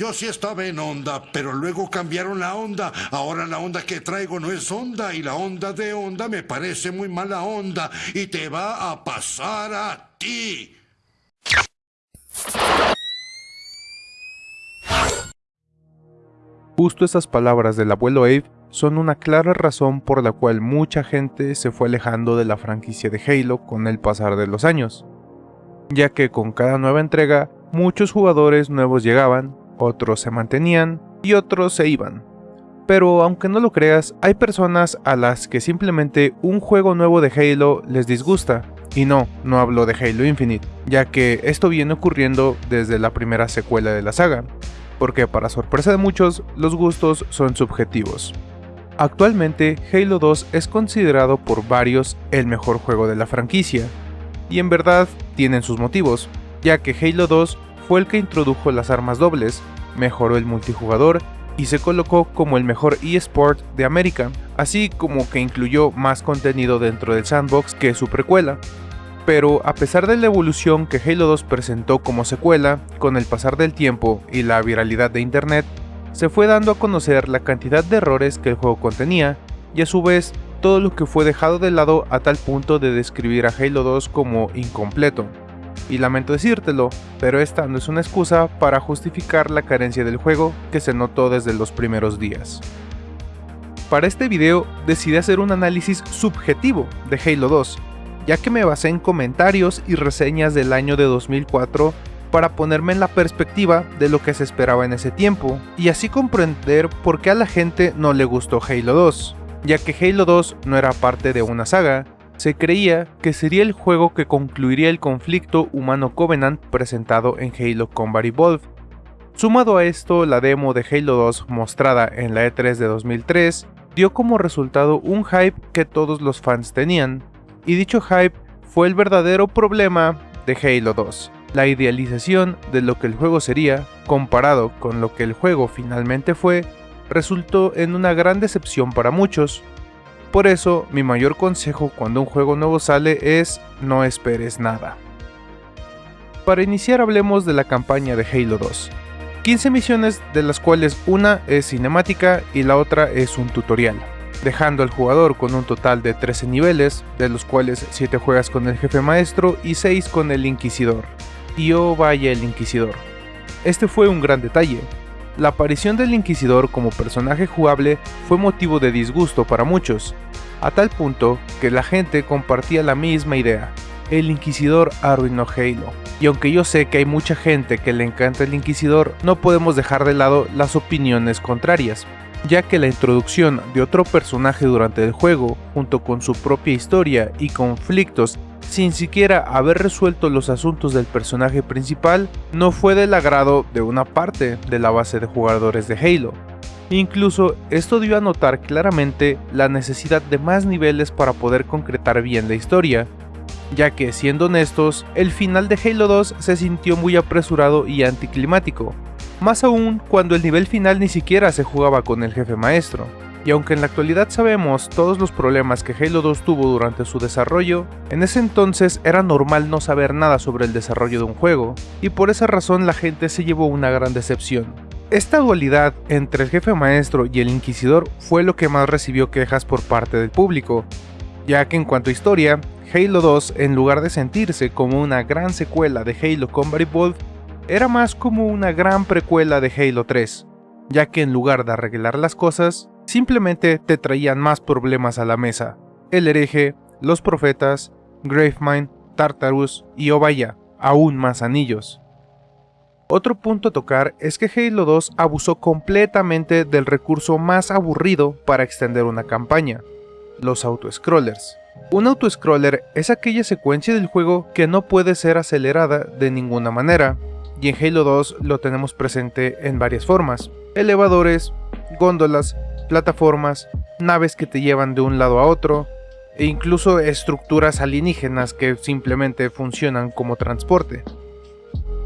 Yo sí estaba en onda, pero luego cambiaron la onda. Ahora la onda que traigo no es onda y la onda de onda me parece muy mala onda y te va a pasar a ti. Justo esas palabras del abuelo Abe son una clara razón por la cual mucha gente se fue alejando de la franquicia de Halo con el pasar de los años, ya que con cada nueva entrega muchos jugadores nuevos llegaban, otros se mantenían y otros se iban. Pero aunque no lo creas, hay personas a las que simplemente un juego nuevo de Halo les disgusta. Y no, no hablo de Halo Infinite, ya que esto viene ocurriendo desde la primera secuela de la saga, porque para sorpresa de muchos, los gustos son subjetivos. Actualmente, Halo 2 es considerado por varios el mejor juego de la franquicia, y en verdad tienen sus motivos, ya que Halo 2 fue el que introdujo las armas dobles, mejoró el multijugador y se colocó como el mejor eSport de América, así como que incluyó más contenido dentro del sandbox que su precuela. Pero a pesar de la evolución que Halo 2 presentó como secuela, con el pasar del tiempo y la viralidad de internet, se fue dando a conocer la cantidad de errores que el juego contenía, y a su vez todo lo que fue dejado de lado a tal punto de describir a Halo 2 como incompleto. Y lamento decírtelo, pero esta no es una excusa para justificar la carencia del juego que se notó desde los primeros días. Para este video decidí hacer un análisis subjetivo de Halo 2, ya que me basé en comentarios y reseñas del año de 2004 para ponerme en la perspectiva de lo que se esperaba en ese tiempo, y así comprender por qué a la gente no le gustó Halo 2, ya que Halo 2 no era parte de una saga, se creía que sería el juego que concluiría el conflicto humano Covenant presentado en Halo Combat Evolved. Sumado a esto, la demo de Halo 2 mostrada en la E3 de 2003 dio como resultado un hype que todos los fans tenían, y dicho hype fue el verdadero problema de Halo 2, la idealización de lo que el juego sería comparado con lo que el juego finalmente fue, resultó en una gran decepción para muchos, por eso, mi mayor consejo cuando un juego nuevo sale es no esperes nada. Para iniciar hablemos de la campaña de Halo 2. 15 misiones de las cuales una es cinemática y la otra es un tutorial, dejando al jugador con un total de 13 niveles, de los cuales 7 juegas con el jefe maestro y 6 con el inquisidor. Y oh vaya el inquisidor. Este fue un gran detalle, la aparición del Inquisidor como personaje jugable fue motivo de disgusto para muchos, a tal punto que la gente compartía la misma idea. El Inquisidor arruinó Halo. Y aunque yo sé que hay mucha gente que le encanta el Inquisidor, no podemos dejar de lado las opiniones contrarias, ya que la introducción de otro personaje durante el juego, junto con su propia historia y conflictos sin siquiera haber resuelto los asuntos del personaje principal, no fue del agrado de una parte de la base de jugadores de Halo. Incluso esto dio a notar claramente la necesidad de más niveles para poder concretar bien la historia, ya que siendo honestos, el final de Halo 2 se sintió muy apresurado y anticlimático, más aún cuando el nivel final ni siquiera se jugaba con el jefe maestro. Y aunque en la actualidad sabemos todos los problemas que Halo 2 tuvo durante su desarrollo, en ese entonces era normal no saber nada sobre el desarrollo de un juego, y por esa razón la gente se llevó una gran decepción. Esta dualidad entre el jefe maestro y el inquisidor fue lo que más recibió quejas por parte del público, ya que en cuanto a historia, Halo 2 en lugar de sentirse como una gran secuela de Halo Combat Evolved, era más como una gran precuela de Halo 3, ya que en lugar de arreglar las cosas, simplemente te traían más problemas a la mesa. El hereje, los profetas, Gravemind, Tartarus y oh vaya, aún más anillos. Otro punto a tocar es que Halo 2 abusó completamente del recurso más aburrido para extender una campaña, los autoscrollers. Un autoscroller es aquella secuencia del juego que no puede ser acelerada de ninguna manera, y en Halo 2 lo tenemos presente en varias formas, elevadores, góndolas, plataformas, naves que te llevan de un lado a otro, e incluso estructuras alienígenas que simplemente funcionan como transporte.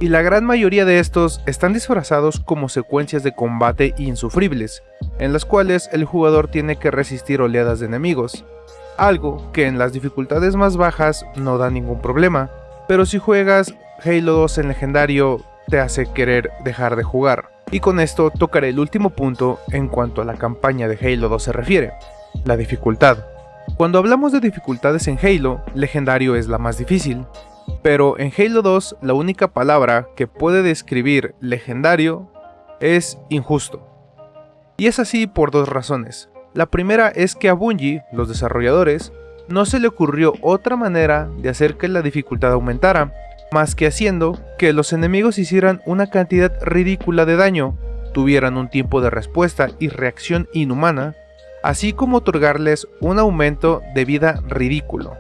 Y la gran mayoría de estos están disfrazados como secuencias de combate insufribles, en las cuales el jugador tiene que resistir oleadas de enemigos, algo que en las dificultades más bajas no da ningún problema, pero si juegas Halo 2 en legendario te hace querer dejar de jugar. Y con esto tocaré el último punto en cuanto a la campaña de Halo 2 se refiere, la dificultad. Cuando hablamos de dificultades en Halo, legendario es la más difícil, pero en Halo 2 la única palabra que puede describir legendario es injusto. Y es así por dos razones. La primera es que a Bungie, los desarrolladores, no se le ocurrió otra manera de hacer que la dificultad aumentara, más que haciendo que los enemigos hicieran una cantidad ridícula de daño, tuvieran un tiempo de respuesta y reacción inhumana, así como otorgarles un aumento de vida ridículo.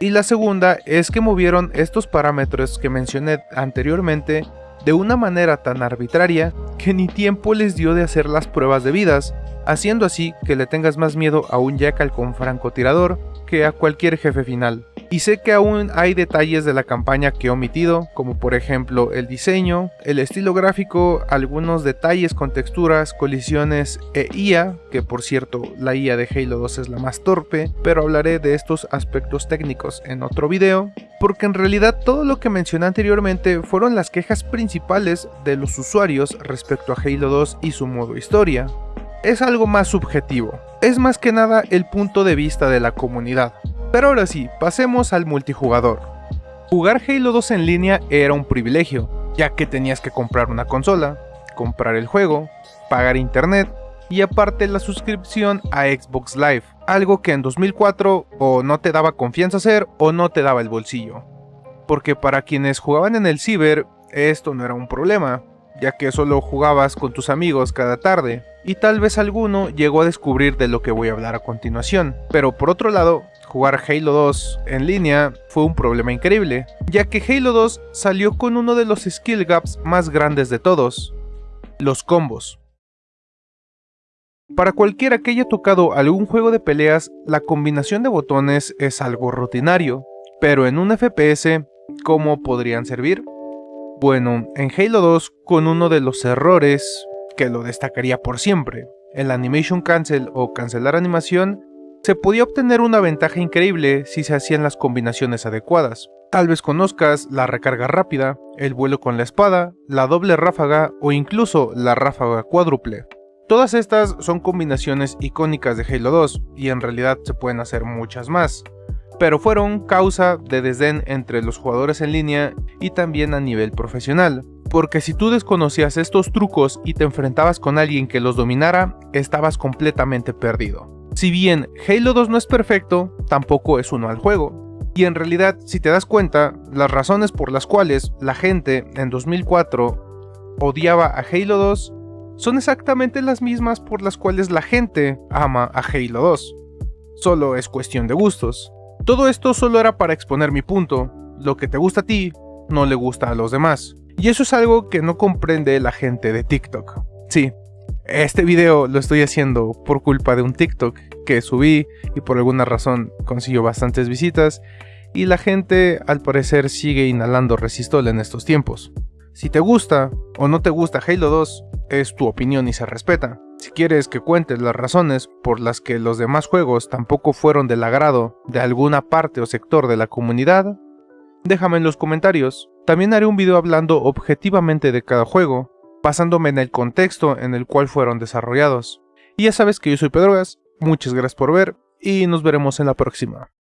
Y la segunda es que movieron estos parámetros que mencioné anteriormente de una manera tan arbitraria que ni tiempo les dio de hacer las pruebas debidas, haciendo así que le tengas más miedo a un Jackal con francotirador que a cualquier jefe final. Y sé que aún hay detalles de la campaña que he omitido, como por ejemplo el diseño, el estilo gráfico, algunos detalles con texturas, colisiones e IA, que por cierto la IA de Halo 2 es la más torpe, pero hablaré de estos aspectos técnicos en otro video, porque en realidad todo lo que mencioné anteriormente fueron las quejas principales de los usuarios respecto a Halo 2 y su modo historia es algo más subjetivo, es más que nada el punto de vista de la comunidad. Pero ahora sí, pasemos al multijugador. Jugar Halo 2 en línea era un privilegio, ya que tenías que comprar una consola, comprar el juego, pagar internet y aparte la suscripción a Xbox Live, algo que en 2004 o no te daba confianza hacer o no te daba el bolsillo. Porque para quienes jugaban en el ciber, esto no era un problema, ya que solo jugabas con tus amigos cada tarde, y tal vez alguno llegó a descubrir de lo que voy a hablar a continuación. Pero por otro lado, jugar Halo 2 en línea fue un problema increíble, ya que Halo 2 salió con uno de los skill gaps más grandes de todos, los combos. Para cualquiera que haya tocado algún juego de peleas, la combinación de botones es algo rutinario, pero en un FPS, ¿cómo podrían servir? Bueno, en Halo 2, con uno de los errores que lo destacaría por siempre, el Animation Cancel o cancelar animación, se podía obtener una ventaja increíble si se hacían las combinaciones adecuadas. Tal vez conozcas la recarga rápida, el vuelo con la espada, la doble ráfaga o incluso la ráfaga cuádruple. Todas estas son combinaciones icónicas de Halo 2 y en realidad se pueden hacer muchas más pero fueron causa de desdén entre los jugadores en línea y también a nivel profesional, porque si tú desconocías estos trucos y te enfrentabas con alguien que los dominara, estabas completamente perdido. Si bien Halo 2 no es perfecto, tampoco es uno al juego. Y en realidad, si te das cuenta, las razones por las cuales la gente en 2004 odiaba a Halo 2 son exactamente las mismas por las cuales la gente ama a Halo 2. Solo es cuestión de gustos. Todo esto solo era para exponer mi punto, lo que te gusta a ti, no le gusta a los demás. Y eso es algo que no comprende la gente de TikTok. Sí, este video lo estoy haciendo por culpa de un TikTok que subí y por alguna razón consiguió bastantes visitas y la gente al parecer sigue inhalando resistol en estos tiempos. Si te gusta o no te gusta Halo 2, es tu opinión y se respeta. Si quieres que cuentes las razones por las que los demás juegos tampoco fueron del agrado de alguna parte o sector de la comunidad, déjame en los comentarios. También haré un video hablando objetivamente de cada juego, basándome en el contexto en el cual fueron desarrollados. Y ya sabes que yo soy Pedrogas, muchas gracias por ver y nos veremos en la próxima.